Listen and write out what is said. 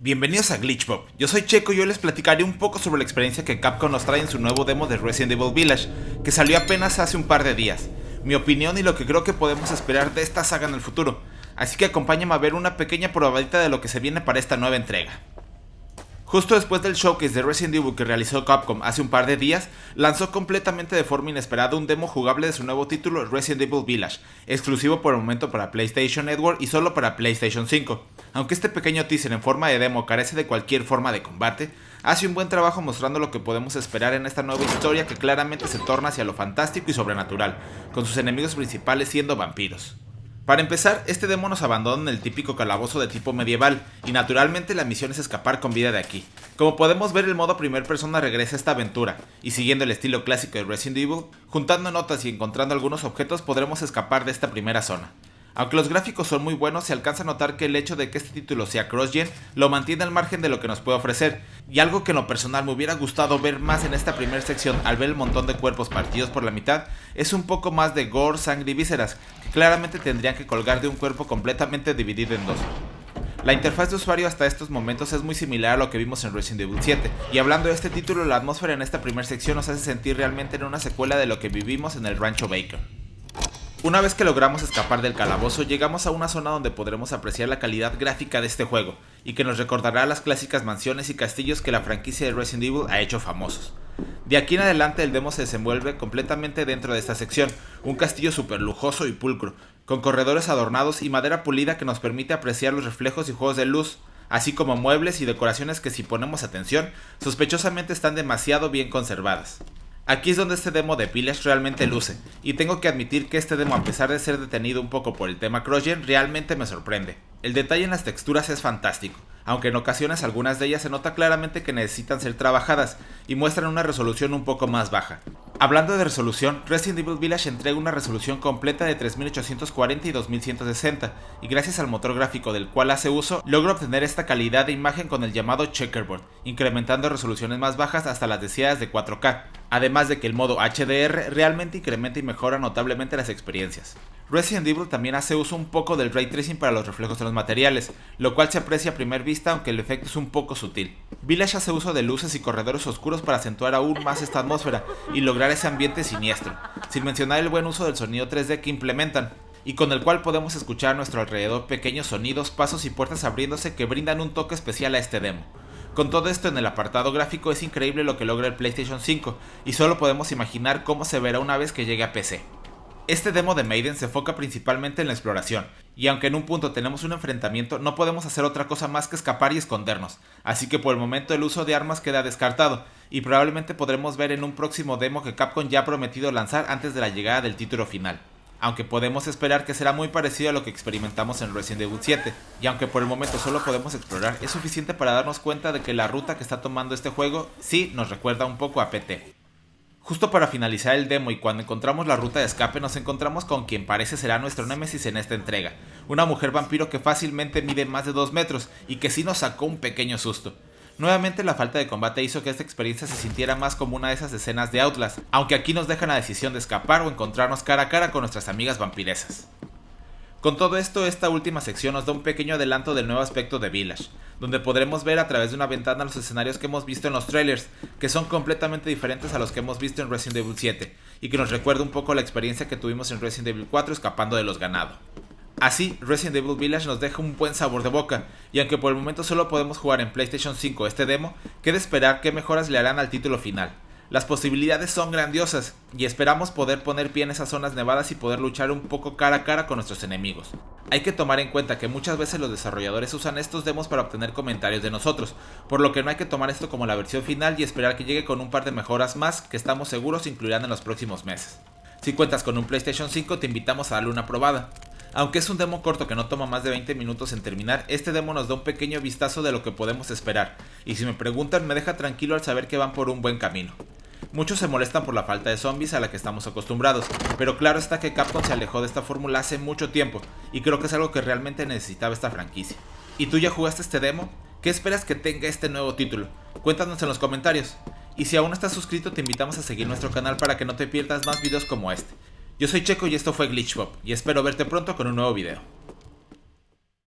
Bienvenidos a Glitchpop, yo soy Checo y hoy les platicaré un poco sobre la experiencia que Capcom nos trae en su nuevo demo de Resident Evil Village, que salió apenas hace un par de días, mi opinión y lo que creo que podemos esperar de esta saga en el futuro, así que acompáñame a ver una pequeña probadita de lo que se viene para esta nueva entrega. Justo después del showcase de Resident Evil que realizó Capcom hace un par de días, lanzó completamente de forma inesperada un demo jugable de su nuevo título Resident Evil Village, exclusivo por el momento para PlayStation Network y solo para PlayStation 5. Aunque este pequeño teaser en forma de demo carece de cualquier forma de combate, hace un buen trabajo mostrando lo que podemos esperar en esta nueva historia que claramente se torna hacia lo fantástico y sobrenatural, con sus enemigos principales siendo vampiros. Para empezar, este demo nos abandona en el típico calabozo de tipo medieval, y naturalmente la misión es escapar con vida de aquí. Como podemos ver el modo primer persona regresa a esta aventura, y siguiendo el estilo clásico de Resident Evil, juntando notas y encontrando algunos objetos podremos escapar de esta primera zona. Aunque los gráficos son muy buenos, se alcanza a notar que el hecho de que este título sea cross-gen lo mantiene al margen de lo que nos puede ofrecer, y algo que en lo personal me hubiera gustado ver más en esta primera sección al ver el montón de cuerpos partidos por la mitad, es un poco más de gore, sangre y vísceras, que claramente tendrían que colgar de un cuerpo completamente dividido en dos. La interfaz de usuario hasta estos momentos es muy similar a lo que vimos en Resident Evil 7, y hablando de este título, la atmósfera en esta primera sección nos hace sentir realmente en una secuela de lo que vivimos en el Rancho Baker. Una vez que logramos escapar del calabozo, llegamos a una zona donde podremos apreciar la calidad gráfica de este juego, y que nos recordará las clásicas mansiones y castillos que la franquicia de Resident Evil ha hecho famosos. De aquí en adelante el demo se desenvuelve completamente dentro de esta sección, un castillo super lujoso y pulcro, con corredores adornados y madera pulida que nos permite apreciar los reflejos y juegos de luz, así como muebles y decoraciones que si ponemos atención, sospechosamente están demasiado bien conservadas. Aquí es donde este demo de Village realmente luce, y tengo que admitir que este demo a pesar de ser detenido un poco por el tema CrossGen realmente me sorprende. El detalle en las texturas es fantástico, aunque en ocasiones algunas de ellas se nota claramente que necesitan ser trabajadas y muestran una resolución un poco más baja. Hablando de resolución, Resident Evil Village entrega una resolución completa de 3840 y 2160, y gracias al motor gráfico del cual hace uso, logra obtener esta calidad de imagen con el llamado checkerboard, incrementando resoluciones más bajas hasta las deseadas de 4K, además de que el modo HDR realmente incrementa y mejora notablemente las experiencias. Resident Evil también hace uso un poco del ray tracing para los reflejos de los materiales, lo cual se aprecia a primera vista aunque el efecto es un poco sutil. Village hace uso de luces y corredores oscuros para acentuar aún más esta atmósfera y lograr ese ambiente siniestro, sin mencionar el buen uso del sonido 3D que implementan, y con el cual podemos escuchar a nuestro alrededor pequeños sonidos, pasos y puertas abriéndose que brindan un toque especial a este demo. Con todo esto en el apartado gráfico es increíble lo que logra el PlayStation 5 y solo podemos imaginar cómo se verá una vez que llegue a PC. Este demo de Maiden se enfoca principalmente en la exploración, y aunque en un punto tenemos un enfrentamiento, no podemos hacer otra cosa más que escapar y escondernos, así que por el momento el uso de armas queda descartado, y probablemente podremos ver en un próximo demo que Capcom ya ha prometido lanzar antes de la llegada del título final aunque podemos esperar que será muy parecido a lo que experimentamos en Resident Evil 7, y aunque por el momento solo podemos explorar, es suficiente para darnos cuenta de que la ruta que está tomando este juego sí nos recuerda un poco a PT. Justo para finalizar el demo y cuando encontramos la ruta de escape nos encontramos con quien parece será nuestro némesis en esta entrega, una mujer vampiro que fácilmente mide más de 2 metros y que sí nos sacó un pequeño susto. Nuevamente la falta de combate hizo que esta experiencia se sintiera más como una de esas escenas de Outlast, aunque aquí nos dejan la decisión de escapar o encontrarnos cara a cara con nuestras amigas vampiresas. Con todo esto, esta última sección nos da un pequeño adelanto del nuevo aspecto de Village, donde podremos ver a través de una ventana los escenarios que hemos visto en los trailers, que son completamente diferentes a los que hemos visto en Resident Evil 7, y que nos recuerda un poco la experiencia que tuvimos en Resident Evil 4 escapando de los ganado. Así, Resident Evil Village nos deja un buen sabor de boca, y aunque por el momento solo podemos jugar en PlayStation 5 este demo, queda esperar qué mejoras le harán al título final. Las posibilidades son grandiosas, y esperamos poder poner pie en esas zonas nevadas y poder luchar un poco cara a cara con nuestros enemigos. Hay que tomar en cuenta que muchas veces los desarrolladores usan estos demos para obtener comentarios de nosotros, por lo que no hay que tomar esto como la versión final y esperar que llegue con un par de mejoras más que estamos seguros incluirán en los próximos meses. Si cuentas con un PlayStation 5 te invitamos a darle una probada. Aunque es un demo corto que no toma más de 20 minutos en terminar, este demo nos da un pequeño vistazo de lo que podemos esperar, y si me preguntan me deja tranquilo al saber que van por un buen camino. Muchos se molestan por la falta de zombies a la que estamos acostumbrados, pero claro está que Capcom se alejó de esta fórmula hace mucho tiempo, y creo que es algo que realmente necesitaba esta franquicia. ¿Y tú ya jugaste este demo? ¿Qué esperas que tenga este nuevo título? Cuéntanos en los comentarios. Y si aún no estás suscrito te invitamos a seguir nuestro canal para que no te pierdas más videos como este. Yo soy Checo y esto fue Glitchpop y espero verte pronto con un nuevo video.